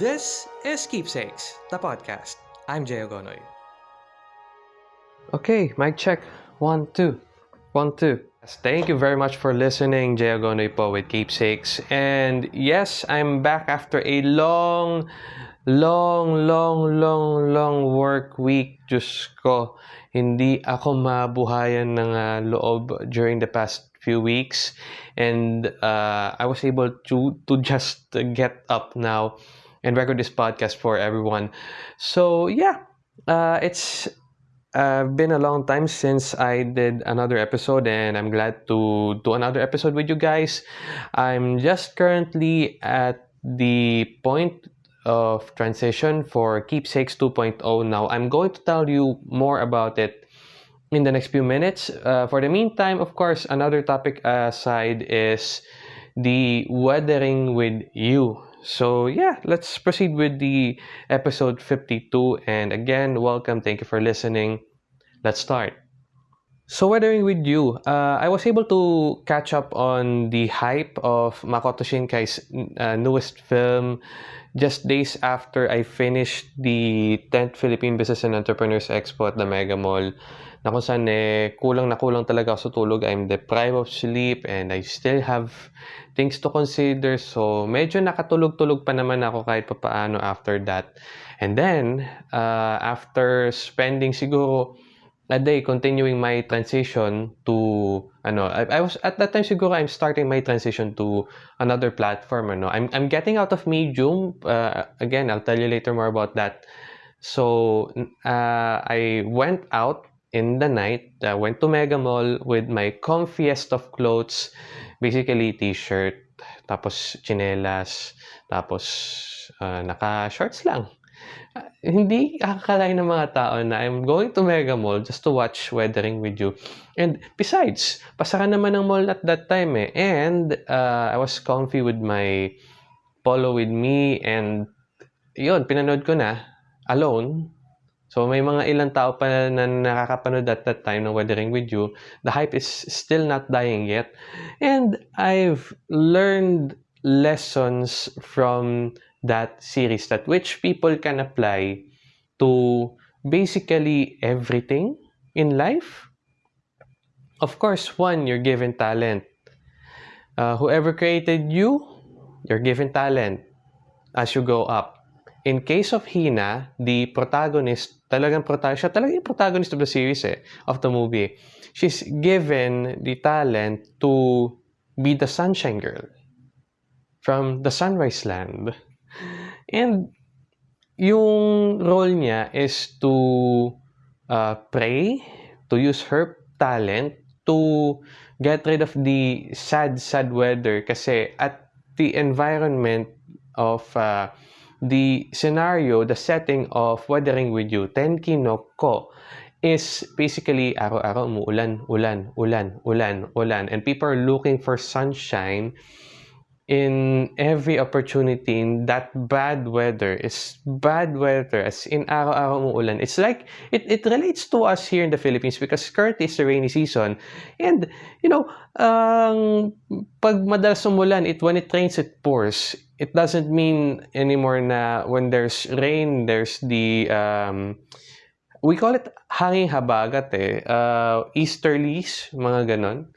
This is Keepsakes, the podcast. I'm Jay Ogonoy. Okay, mic check. One, two. One, two. Thank you very much for listening, Jay Ogonoy po with Keepsakes. And yes, I'm back after a long, long, long, long, long work week. Diyos ko, hindi ako mabuhayan ng uh, loob during the past few weeks. And uh, I was able to, to just get up now and record this podcast for everyone. So yeah, uh, it's uh, been a long time since I did another episode, and I'm glad to do another episode with you guys. I'm just currently at the point of transition for Keepsakes 2.0 now. I'm going to tell you more about it in the next few minutes. Uh, for the meantime, of course, another topic aside is the weathering with you so yeah, let's proceed with the episode 52. And again, welcome. Thank you for listening. Let's start. So weathering with you, uh, I was able to catch up on the hype of Makoto Shinkai's uh, newest film just days after I finished the 10th Philippine Business and Entrepreneurs Expo at the Mega Mall na kung saan eh, kulang na kulang talaga ako sa tulog. I'm deprived of sleep and I still have things to consider. So, medyo nakatulog-tulog pa naman ako kahit pa paano after that. And then, uh, after spending siguro a day continuing my transition to ano I, I was at that time siguro I'm starting my transition to another platform ano I'm I'm getting out of Medium uh, again I'll tell you later more about that so uh, I went out in the night, I went to Mega Mall with my comfiest of clothes. Basically, t-shirt, tapos chinelas, tapos uh, naka-shorts lang. Uh, hindi akakalain ng mga tao na I'm going to Mega Mall just to watch Weathering with you. And besides, pasara naman ng mall at that time eh. And uh, I was comfy with my polo with me and yun, pinanood ko na alone So may mga ilang tao pa na nakakapanood at that time ng Weathering With You. The hype is still not dying yet. And I've learned lessons from that series that which people can apply to basically everything in life. Of course, one, you're given talent. Uh, whoever created you, you're given talent as you go up. In case of Hina, the protagonist, talagang protagonist, siya talagang yung protagonist of the series eh, of the movie. She's given the talent to be the sunshine girl from the sunrise land. And yung role niya is to uh, pray, to use her talent to get rid of the sad, sad weather kasi at the environment of uh, the scenario, the setting of Weathering With You, Tenki no Ko, is basically araw-araw umuulan, ulan, ulan, ulan, ulan. And people are looking for sunshine in every opportunity in that bad weather. It's bad weather as in araw-araw umuulan. It's like, it, it relates to us here in the Philippines because currently it's the rainy season. And, you know, um, pag madalas umulan, it, when it rains, it pours it doesn't mean anymore na when there's rain, there's the, um, we call it hanging habagat eh, uh, easterlies, mga ganon.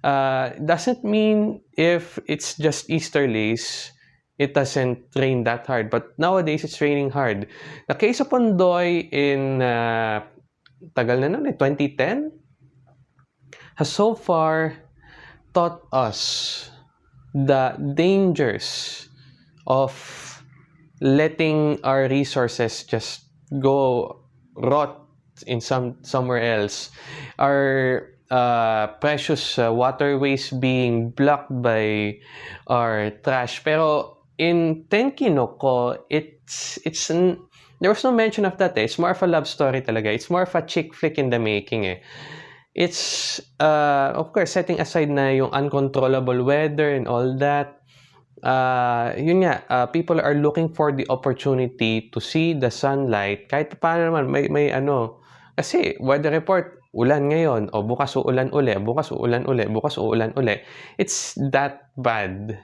Uh, doesn't mean if it's just easterlies, it doesn't rain that hard. But nowadays, it's raining hard. The case of Pondoy in, uh, tagal na nun eh, 2010, has so far taught us the dangers of letting our resources just go rot in some somewhere else our uh, precious uh, waterways being blocked by our trash. Pero in Tenkinoko it's it's an, there was no mention of that eh. it's more of a love story talaga. It's more of a chick flick in the making eh. It's uh, of course setting aside na yung uncontrollable weather and all that uh, yun nga, uh, people are looking for the opportunity to see the sunlight. Kahit paano naman, may, may ano, kasi weather report, ulan ngayon, o bukas uulan uli, bukas uulan uli, bukas uulan uli. It's that bad.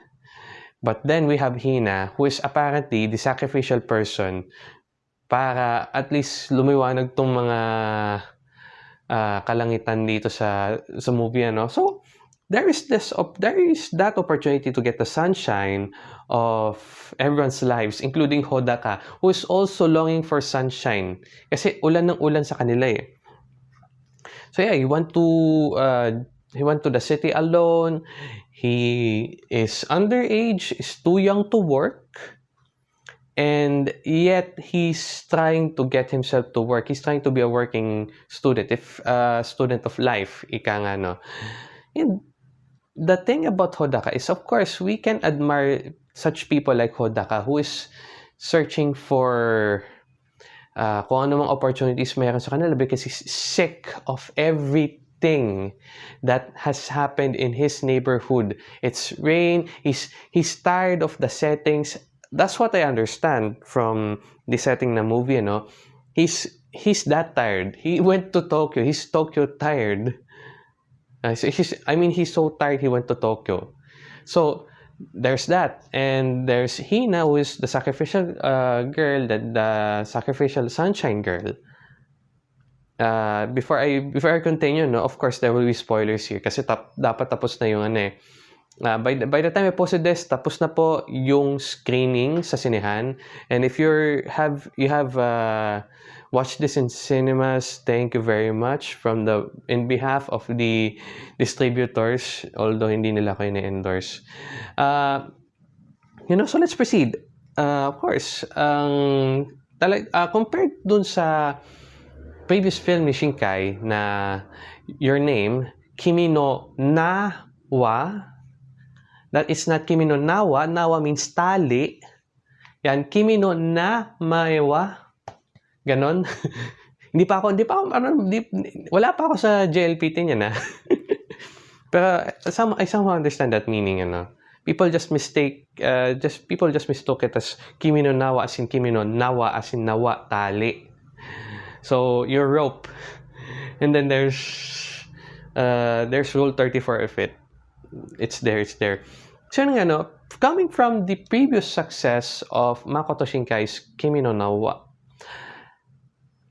But then we have Hina, who is apparently the sacrificial person para at least lumiwanag tong mga uh, kalangitan dito sa sa movie ano. So there is this there is that opportunity to get the sunshine of everyone's lives including Hodaka who is also longing for sunshine kasi ulan ng ulan sa kanila eh. So yeah, he went to uh, he went to the city alone. He is underage, is too young to work, and yet he's trying to get himself to work. He's trying to be a working student, if a uh, student of life, ika nga, no? And the thing about Hodaka is, of course, we can admire such people like Hodaka who is searching for uh, kung ano mang opportunities mayroon sa kanila because he's sick of every thing that has happened in his neighborhood. It's rain. He's he's tired of the settings. That's what I understand from the setting na movie, you know. He's he's that tired. He went to Tokyo. He's Tokyo tired. Uh, so he's, I mean, he's so tired he went to Tokyo. So there's that. And there's Hina, who is the sacrificial uh, girl, the, the sacrificial sunshine girl. uh, before I before I continue, no, of course there will be spoilers here kasi tap, dapat tapos na yung ano eh. Uh, by, the, by the time I posted this, tapos na po yung screening sa sinehan. And if you have you have uh, watched this in cinemas, thank you very much from the in behalf of the distributors, although hindi nila kayo na-endorse. Uh, you know, so let's proceed. Uh, of course, ang um, talag uh, compared dun sa previous film ni Shinkai na Your Name, Kimi no Nawa, that is not Kimi no Nawa, Nawa means tali. Yan, Kimi no na maewa. Ganon. hindi pa ako, hindi pa ako, ano, hindi, wala pa ako sa JLPT niya na. Pero some, I somehow understand that meaning, ano. People just mistake, uh, just people just mistook it as Kimi no Nawa as in Kimi no Nawa as in Nawa, tali. So your rope, and then there's uh, there's rule 34 of it. It's there, it's there. So yun ano, coming from the previous success of Makoto Shinkai's Kimi no Nawa,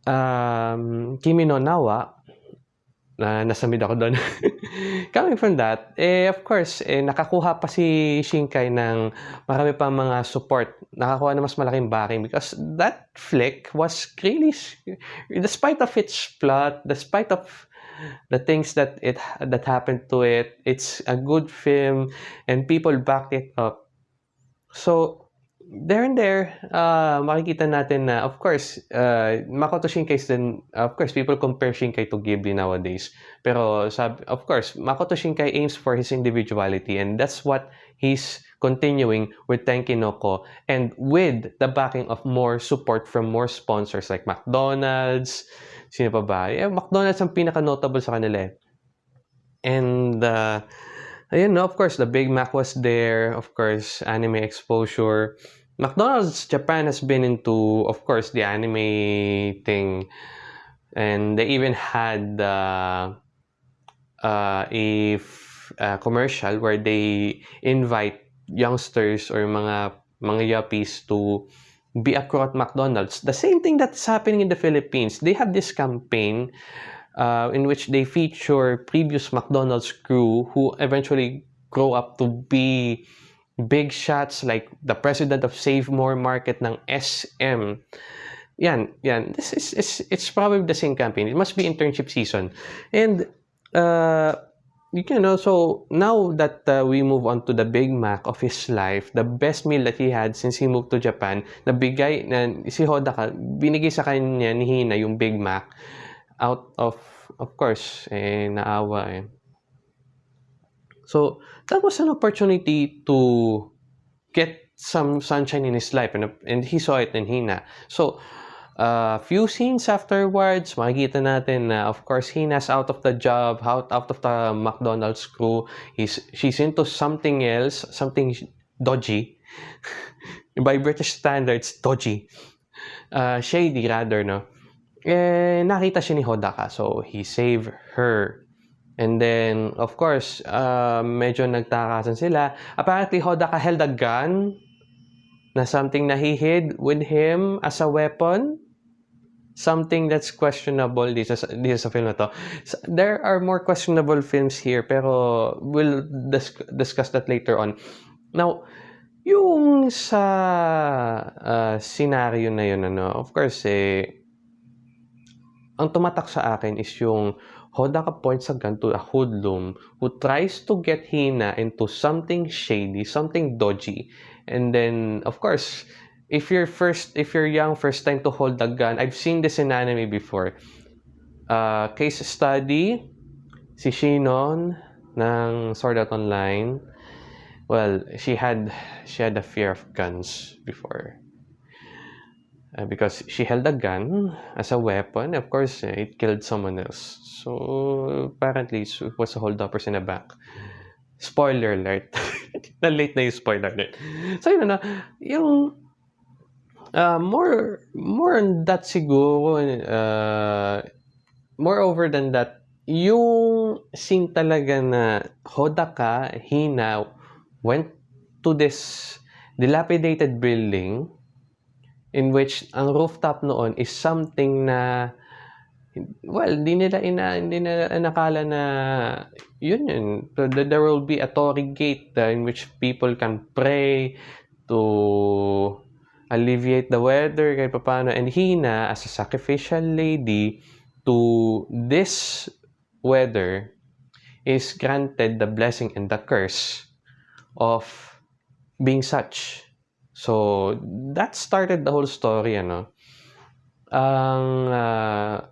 um, Kimi no Nawa, na nasa mid ako doon. Coming from that, eh, of course, eh, nakakuha pa si Shinkai ng marami pa mga support. Nakakuha na mas malaking backing because that flick was really, despite of its plot, despite of the things that it that happened to it, it's a good film and people backed it up. So, there and there, uh, makikita natin na, of course, uh, Makoto Shinkai then, of course, people compare Shinkai to Ghibli nowadays. Pero, sab of course, Makoto Shinkai aims for his individuality and that's what he's continuing with Tenkinoko and with the backing of more support from more sponsors like McDonald's, sino pa ba? Yeah, McDonald's ang pinaka-notable sa kanila eh. And, uh, ayun, no, of course, the Big Mac was there. Of course, anime exposure. McDonald's Japan has been into, of course, the anime thing, and they even had uh, uh, a, a commercial where they invite youngsters or mga mga yuppies to be a crew at McDonald's. The same thing that's happening in the Philippines. They have this campaign uh, in which they feature previous McDonald's crew who eventually grow up to be big shots like the president of Save More Market ng SM. Yan, yan. This is, is it's probably the same campaign. It must be internship season. And uh, you know, so now that uh, we move on to the Big Mac of his life, the best meal that he had since he moved to Japan, nabigay, na, si Hodaka, binigay sa kanya ni Hina yung Big Mac out of, of course, eh, naawa eh. So, that was an opportunity to get some sunshine in his life and, and he saw it in Hina. So, a uh, few scenes afterwards, makikita natin na of course Hina's out of the job, out, out of the McDonald's crew. He's, she's into something else, something dodgy. By British standards, dodgy. Uh, shady rather, no? Eh, nakita siya ni Hodaka. So, he saved her And then, of course, uh, medyo nagtakasan sila. Apparently, Hodaka held a gun na something na he hid with him as a weapon. Something that's questionable dito sa, dito sa film na to. There are more questionable films here, pero we'll dis- discuss that later on. Now, yung sa uh, scenario na yun, ano, of course, eh, ang tumatak sa akin is yung Hodaka points a gun to a hoodlum who tries to get Hina into something shady, something dodgy. And then, of course, if you're first, if you're young, first time to hold a gun, I've seen this in anime before. Uh, case study, si Shinon ng Sword Art Online. Well, she had she had a fear of guns before. Uh, because she held a gun as a weapon. Of course, uh, it killed someone else. So, apparently, it was a holdupers in a bank. Spoiler alert. Na-late na yung spoiler alert. So, yun na, yung uh, more more on that siguro, uh, moreover than that, yung scene talaga na Hodaka, Hina, went to this dilapidated building in which ang rooftop noon is something na well, hindi nila ina hindi nila nakala na yun yun. So, there will be a Tory gate uh, in which people can pray to alleviate the weather kahit paano. And Hina, as a sacrificial lady to this weather, is granted the blessing and the curse of being such. So, that started the whole story, ano. Ang uh,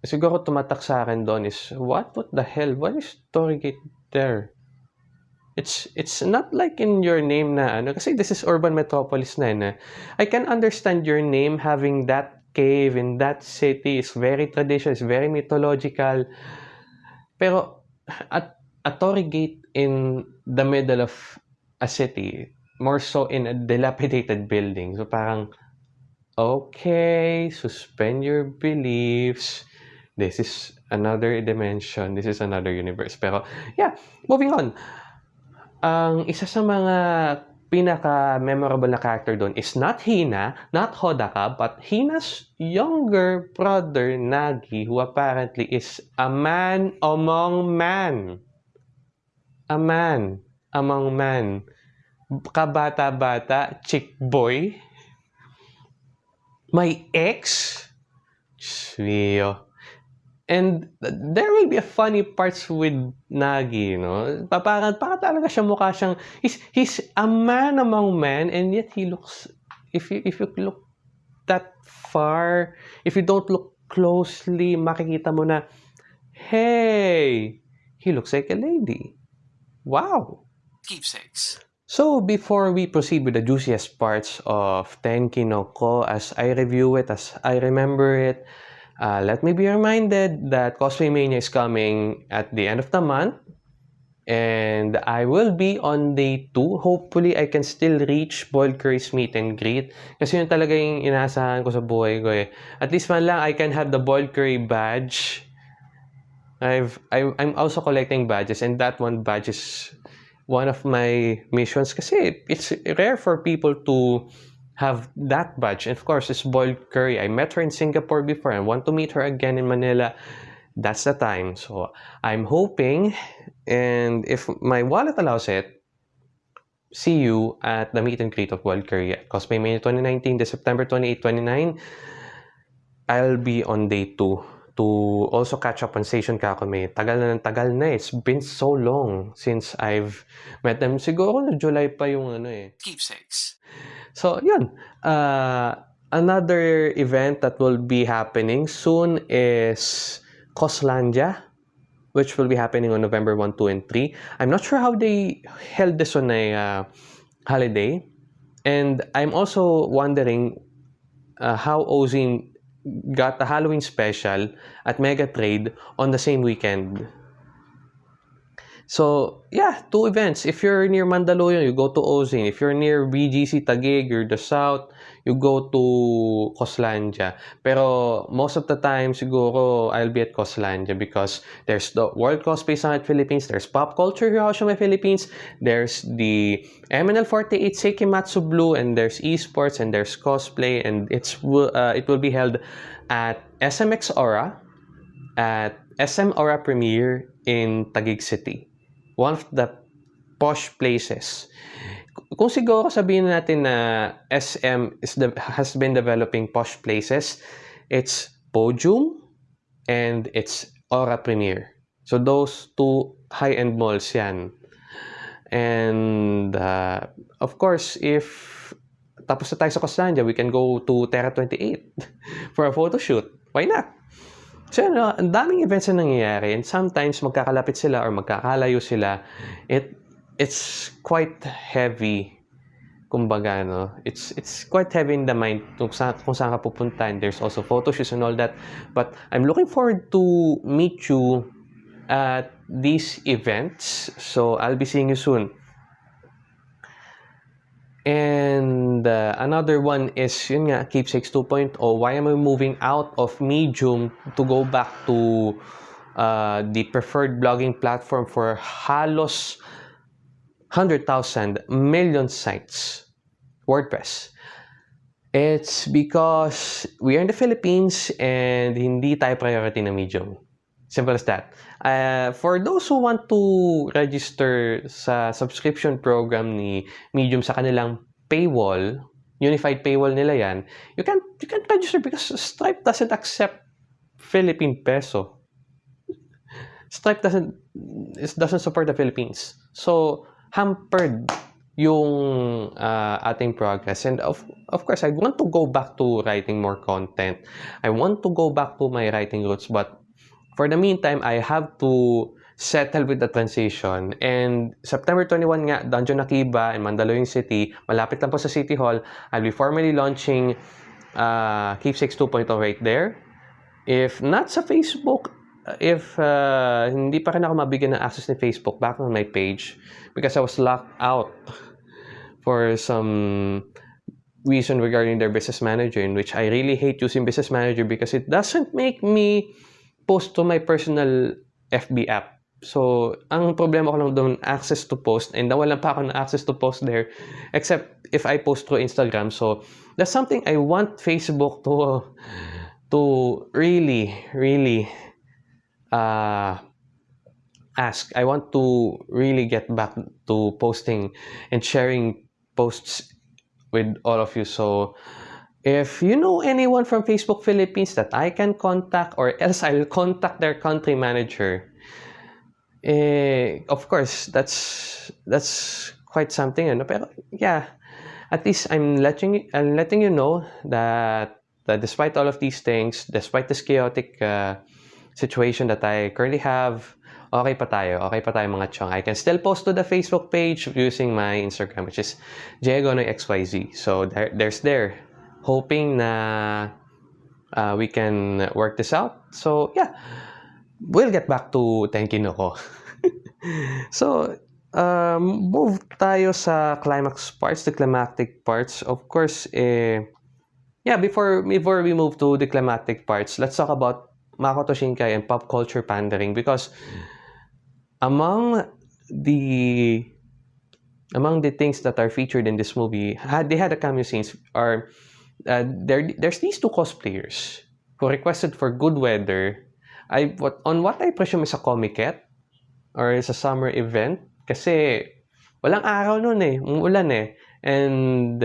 siguro tumatak sa akin doon is, what, what the hell? Why is Storygate there? It's it's not like in your name na ano kasi this is urban metropolis na na. I can understand your name having that cave in that city is very traditional, is very mythological. Pero at a Tory gate in the middle of a city more so in a dilapidated building. So parang, okay, suspend your beliefs. This is another dimension. This is another universe. Pero, yeah, moving on. Ang isa sa mga pinaka-memorable na character doon is not Hina, not Hodaka, but Hina's younger brother, Nagi, who apparently is a man among man. A man among man kabata-bata, chick boy, my ex, Mio. And there will be a funny parts with Nagi, you know. Parang, parang talaga siya mukha siyang, he's, he's a man among men and yet he looks, if you, if you look that far, if you don't look closely, makikita mo na, hey, he looks like a lady. Wow. Keepsakes. So before we proceed with the juiciest parts of Tenki no Ko as I review it, as I remember it, uh, let me be reminded that Cosplay Mania is coming at the end of the month. And I will be on day 2. Hopefully, I can still reach Boiled Curry's meet and greet. Kasi yun talaga yung inaasahan ko sa buhay ko eh. At least man lang, I can have the Boiled Curry badge. I've, I'm also collecting badges and that one badge is one of my missions kasi it's rare for people to have that badge. And of course, it's Boiled Curry. I met her in Singapore before. I want to meet her again in Manila. That's the time. So I'm hoping, and if my wallet allows it, see you at the meet and greet of Boiled Curry at Cosplay Mania 2019, the September 28, 29. I'll be on day 2 to also catch up on Station Kakame. Tagal na ng tagal na eh. It's been so long since I've met them. Siguro na July pa yung ano eh. Keepsakes. So, yun. Uh, another event that will be happening soon is Coslandia, which will be happening on November 1, 2, and 3. I'm not sure how they held this on a uh, holiday. And I'm also wondering uh, how Ozine got the Halloween special at Mega Trade on the same weekend. So, yeah, two events. If you're near Mandaluyong, you go to Ozine. If you're near BGC Taguig, you're the south, you go to Coslandia. Pero most of the time, siguro, I'll be at Coslandia because there's the World Cosplay Summit Philippines, there's Pop Culture Hiroshima Philippines, there's the MNL48 Seikimatsu Blue, and there's esports, and there's cosplay, and it's uh, it will be held at SMX Aura, at SM Aura Premiere in Taguig City one of the posh places. Kung siguro sabihin natin na SM is the, has been developing posh places, it's Podium and it's Aura Premier. So those two high-end malls yan. And uh, of course, if tapos na tayo sa Costandia, we can go to Terra 28 for a photo shoot. Why not? So, ano, ang daming events na nangyayari and sometimes magkakalapit sila or magkakalayo sila. It, it's quite heavy. Kumbaga, no? It's, it's quite heavy in the mind kung, sa, kung saan ka pupunta and there's also photo shoots and all that. But I'm looking forward to meet you at these events. So, I'll be seeing you soon. And uh, another one is, yun nga, Keepsakes 2.0. Why am I moving out of Medium to go back to uh, the preferred blogging platform for halos 100,000 million sites, WordPress? It's because we are in the Philippines and hindi tayo priority na Medium. Simple as that. Uh, for those who want to register sa subscription program ni Medium sa kanilang paywall, unified paywall nila yan, you can you can register because Stripe doesn't accept Philippine peso. Stripe doesn't it doesn't support the Philippines. So hampered yung uh, ating progress. And of, of course, I want to go back to writing more content. I want to go back to my writing roots, but For the meantime, I have to settle with the transition. And September 21 nga, Dungeon Akiba in Mandaluyong City, malapit lang po sa City Hall, I'll be formally launching uh, Keepsakes 2.0 right there. If not sa Facebook, if uh, hindi pa rin ako mabigyan ng access ni Facebook back on my page because I was locked out for some reason regarding their business manager in which I really hate using business manager because it doesn't make me post to my personal FB app. So, ang problema ko lang doon, access to post. And nawalan pa ako ng access to post there. Except if I post through Instagram. So, that's something I want Facebook to to really, really uh, ask. I want to really get back to posting and sharing posts with all of you. So, If you know anyone from Facebook Philippines that I can contact or else I'll contact their country manager. Eh, of course, that's that's quite something, ano? Pero yeah, at least I'm letting I'm letting you know that that despite all of these things, despite this chaotic uh, situation that I currently have, okay pa tayo. Okay pa tayo mga chong. I can still post to the Facebook page using my Instagram, which is JagonoXYZ. So there, there's there hoping na uh, we can work this out. So, yeah, we'll get back to Tenkino ko. so, um, move tayo sa climax parts, the climactic parts. Of course, eh, yeah, before, before we move to the climactic parts, let's talk about Makoto Shinkai and pop culture pandering because among the among the things that are featured in this movie, had, they had a cameo scenes are uh, there there's these two cosplayers who requested for good weather. I what on what I presume is a Comiket or is a summer event kasi walang araw noon eh, umulan eh. And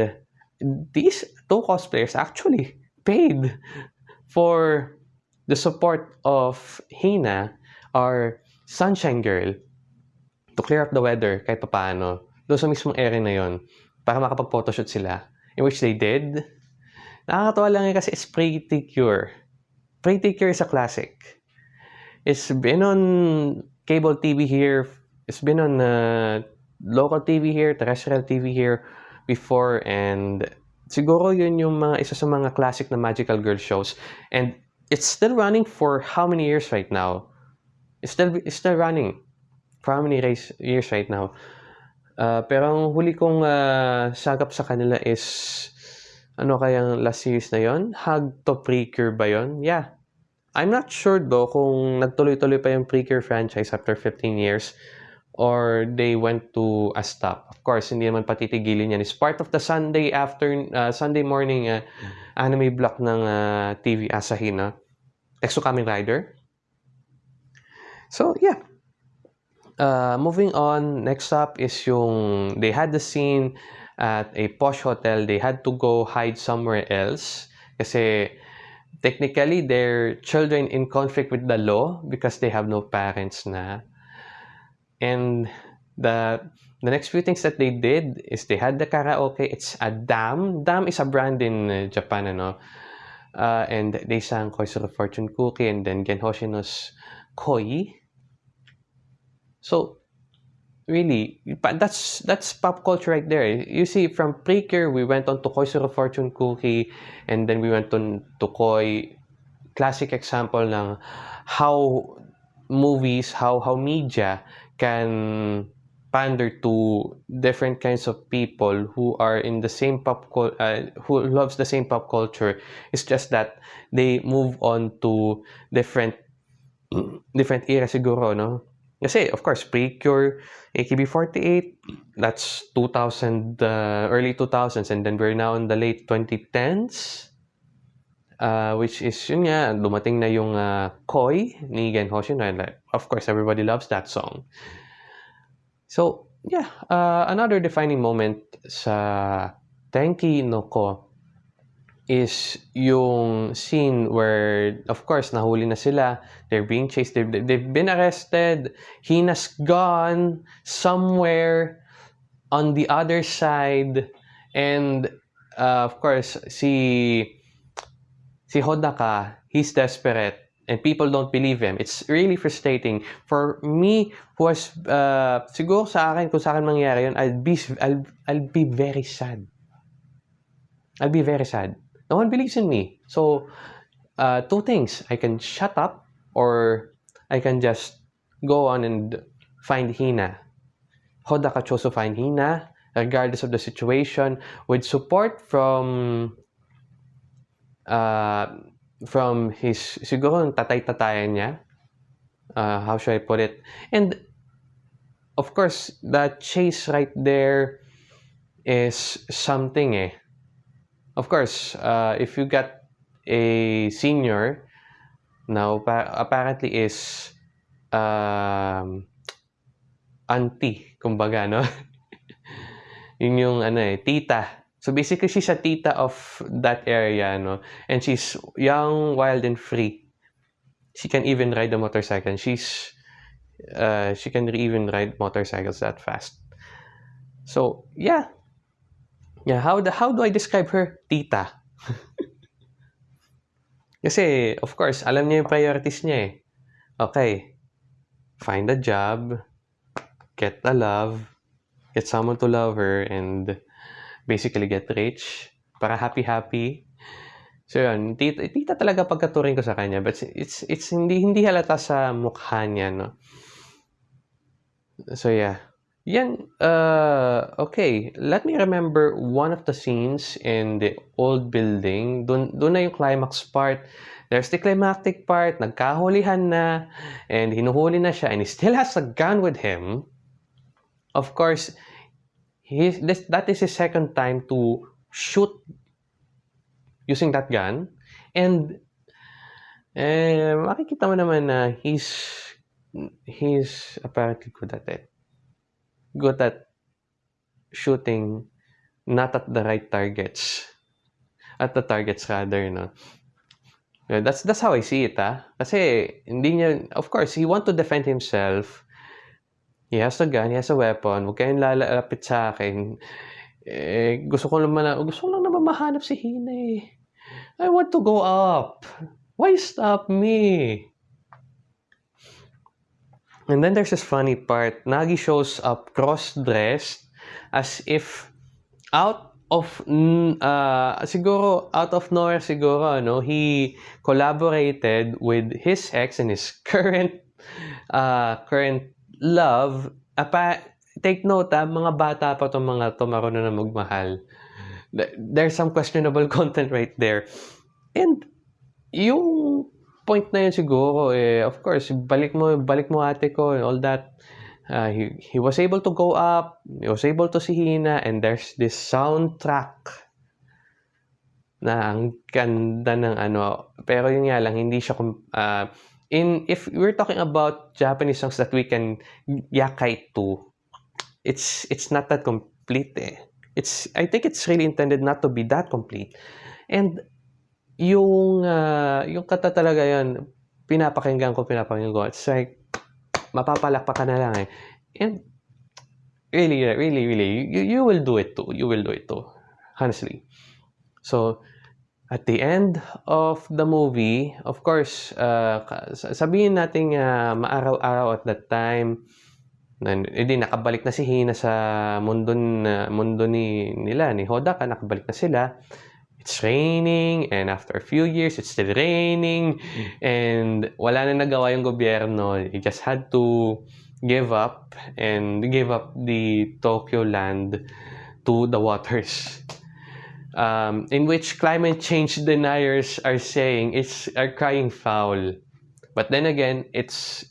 these two cosplayers actually paid for the support of Hina, our sunshine girl, to clear up the weather kahit paano. Doon sa mismong area na yon para makapag-photoshoot sila. In which they did. Nakakatawa lang yun kasi it's Pretty Cure. Pretty Cure is a classic. It's been on cable TV here. It's been on uh, local TV here, terrestrial TV here before. And siguro yun yung mga isa sa mga classic na magical girl shows. And it's still running for how many years right now? It's still, it's still running. for how many race, years right now. Uh, pero ang huli kong uh, sagap sa kanila is ano kayang last series na yon? Hug to Precure ba yon? Yeah. I'm not sure though kung nagtuloy-tuloy pa yung Precure franchise after 15 years or they went to a stop. Of course, hindi naman patitigilin yan. It's part of the Sunday after uh, Sunday morning uh, anime block ng uh, TV Asahi na Exo Kamen Rider. So, yeah. Uh, moving on, next up is yung they had the scene at a posh hotel. They had to go hide somewhere else kasi technically they're children in conflict with the law because they have no parents na. And the the next few things that they did is they had the karaoke. It's a dam. Dam is a brand in uh, Japan, ano. Uh, and they sang Koisoro Fortune Cookie and then Gen Hoshino's Koi. So, really, that's that's pop culture right there. You see, from Precure, we went on to Koisoro Fortune Cookie and then we went on to Koi. Classic example ng how movies, how how media can pander to different kinds of people who are in the same pop uh, who loves the same pop culture it's just that they move on to different different era siguro no kasi of course Precure AKB48 that's 2000 uh, early 2000s and then we're now in the late 2010s uh, which is yun nga dumating na yung uh, Koi ni Gen Hoshino and like, of course everybody loves that song. So, yeah, uh, another defining moment sa Tenki no Ko is yung scene where, of course, nahuli na sila. They're being chased. They've, they've been arrested. Hina's gone somewhere on the other side. And, uh, of course, si, si Hodaka, he's desperate and people don't believe him. It's really frustrating. For me, who was, uh, siguro sa akin, kung sa akin mangyari yun, I'll be, I'll, I'll be very sad. I'll be very sad. No one believes in me. So, uh, two things. I can shut up or I can just go on and find Hina. Hodaka chose to find Hina regardless of the situation with support from uh, from his, siguro tatay-tatayan niya. Uh, how should I put it? And, of course, the chase right there is something eh. Of course, uh, if you got a senior, now apparently is um, auntie, kumbaga, no? Yun yung ano eh, tita So basically, she's a tita of that area, no? And she's young, wild, and free. She can even ride a motorcycle. She's, uh, she can even ride motorcycles that fast. So yeah, yeah. How the how do I describe her, tita? Kasi of course, alam niya yung priorities niya eh. Okay, find a job, get a love, get someone to love her, and basically get rich para happy-happy. So yun, tita, tita talaga pagkaturing ko sa kanya. But it's, it's hindi, hindi halata sa mukha niya, no? So yeah. Yan, uh, okay. Let me remember one of the scenes in the old building. Doon, doon na yung climax part. There's the climactic part. Nagkahulihan na. And hinuhuli na siya. And he still has a gun with him. Of course, He's, this, that is his second time to shoot using that gun. And eh, makikita mo naman na he's he's apparently good at it. Good at shooting not at the right targets. At the targets rather, no? That's that's how I see it, ah. Kasi hindi niya, of course, he want to defend himself He has a gun, he has a weapon. Huwag kayong lalapit sa akin. Eh, gusto ko naman na, gusto ko lang naman mahanap si Hina eh. I want to go up. Why stop me? And then there's this funny part. Nagi shows up cross-dressed as if out of uh, siguro out of nowhere siguro no he collaborated with his ex and his current uh, current love, apa, take note ah, mga bata pa itong mga to marunong na magmahal. There's some questionable content right there. And yung point na yun siguro, eh, of course, balik mo, balik mo ate ko and all that. Uh, he, he was able to go up, he was able to see Hina, and there's this soundtrack na ang ganda ng ano. Pero yun nga lang, hindi siya, uh, in, if we're talking about Japanese songs that we can yakai to, it's, it's not that complete eh. It's, I think it's really intended not to be that complete. And yung, uh, yung kata talaga yan, pinapakinggan ko, pinapakinggan ko. It's like, mapapalakpak ka na lang eh. And, really, really, really, you, you will do it too. You will do it too. Honestly. So, at the end of the movie, of course, uh, sabihin natin uh, maaraw-araw at that time, hindi nakabalik na si Hina sa mundo, na, mundo ni, nila, ni Hodaka, nakabalik na sila it's raining and after a few years it's still raining. And wala na nagawa yung gobyerno. It just had to give up and give up the Tokyo land to the waters. Um, in which climate change deniers are saying it's are crying foul. But then again it's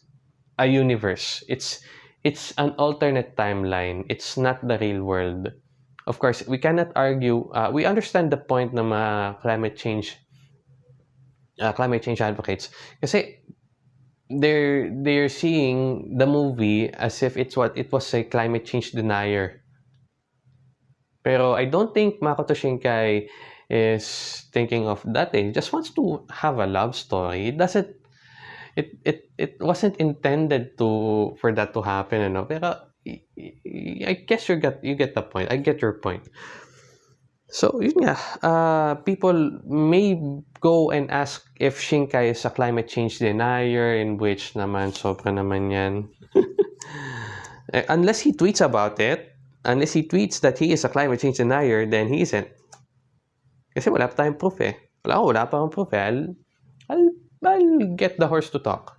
a universe. It's it's an alternate timeline. It's not the real world of course, we cannot argue. Uh, we understand the point ng mga climate change uh, climate change advocates kasi they're they're seeing the movie as if it's what it was a climate change denier. Pero I don't think Makoto Shinkai is thinking of that. He just wants to have a love story. It doesn't it it it wasn't intended to for that to happen, you know. Pero I guess you get you get the point. I get your point. So, nga, uh, people may go and ask if Shinkai is a climate change denier, in which naman, sobra naman yan. Eh, unless he tweets about it, unless he tweets that he is a climate change denier, then he isn't. Kasi wala pa tayong proof eh. Wala, wala pa proof eh. I'll, I'll get the horse to talk.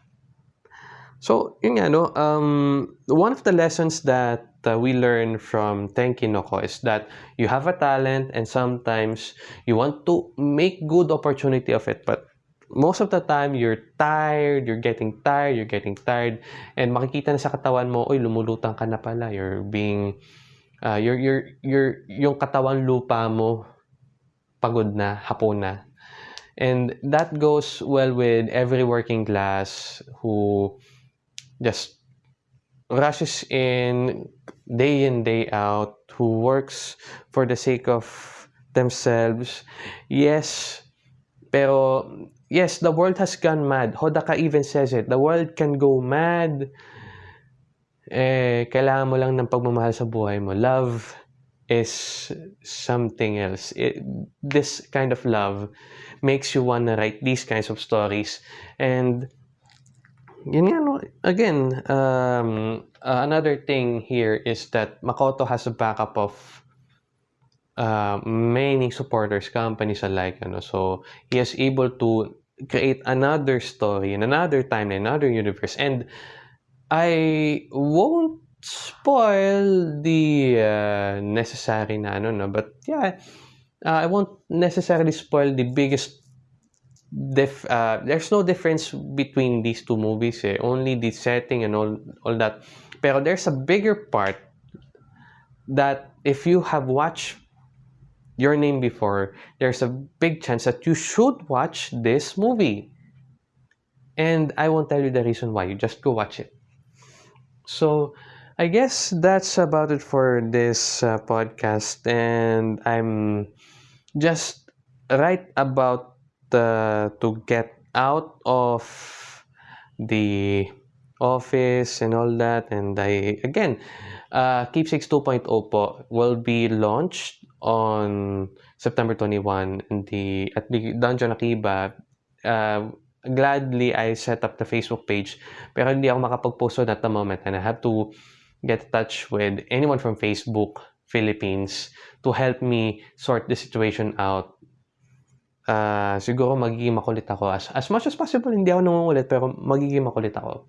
So, yun nga, no? Um, one of the lessons that uh, we learn from Tenki Noko is that you have a talent and sometimes you want to make good opportunity of it. But most of the time, you're tired, you're getting tired, you're getting tired. And makikita na sa katawan mo, oy, lumulutang ka na pala. You're being, uh, you're, you're, you're, yung katawan lupa mo, pagod na, hapon na. And that goes well with every working class who just rushes in day in day out who works for the sake of themselves. Yes. Pero yes the world has gone mad. Hodaka even says it. The world can go mad. Eh kailangan mo lang ng pagmamahal sa buhay mo. Love is something else. It, this kind of love makes you want to write these kinds of stories. And yun nga, again, um, uh, another thing here is that Makoto has a backup of uh, many supporters, companies alike. Ano? So, he is able to create another story in another time, in another universe. And I won't spoil the uh, necessary na ano, no? but yeah, uh, I won't necessarily spoil the biggest dif uh, there's no difference between these two movies eh. Only the setting and all, all that. Pero there's a bigger part that if you have watched your name before, there's a big chance that you should watch this movie. And I won't tell you the reason why. You just go watch it. So, I guess that's about it for this uh, podcast. And I'm just right about uh, to get out of the office and all that. And I again uh, Keepsakes 2.0 po will be launched on September 21 in the at the Dungeon Akiba. Uh, gladly I set up the Facebook page pero hindi ako makapag-post at the moment. And I have to get in touch with anyone from Facebook Philippines to help me sort the situation out uh, siguro magiging makulit ako. As, as much as possible, hindi ako nangungulit, pero magiging makulit ako.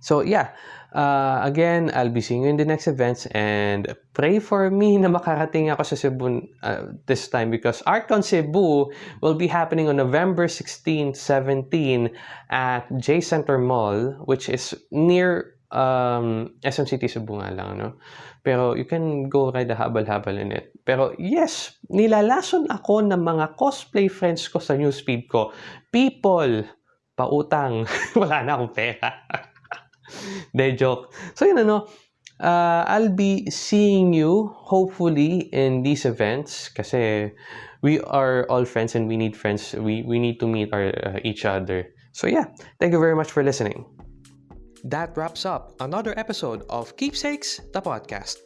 So yeah, uh, again, I'll be seeing you in the next events and pray for me na makarating ako sa Cebu uh, this time because ArtCon Cebu will be happening on November 16, 17 at J Center Mall which is near um, SM City Cebu nga lang, no? Pero you can go ride a habal-habal in it. Pero yes, nilalason ako ng mga cosplay friends ko sa newsfeed ko. People, pautang. Wala na akong pera. De joke. So yun ano, uh, I'll be seeing you hopefully in these events kasi we are all friends and we need friends. We, we need to meet our, uh, each other. So yeah, thank you very much for listening. That wraps up another episode of Keepsakes, the podcast.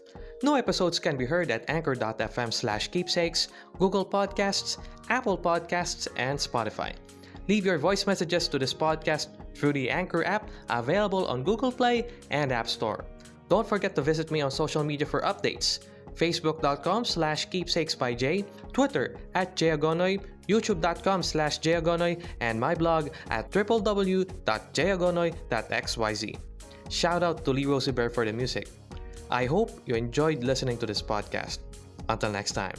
New episodes can be heard at anchor.fm slash keepsakes, Google Podcasts, Apple Podcasts, and Spotify. Leave your voice messages to this podcast through the Anchor app available on Google Play and App Store. Don't forget to visit me on social media for updates. Facebook.com slash keepsakes by Jay, Twitter at Jayagonoy, YouTube.com slash and my blog at www.jayagonoy.xyz. Shout out to Lee Rosie Bear for the music. I hope you enjoyed listening to this podcast. Until next time.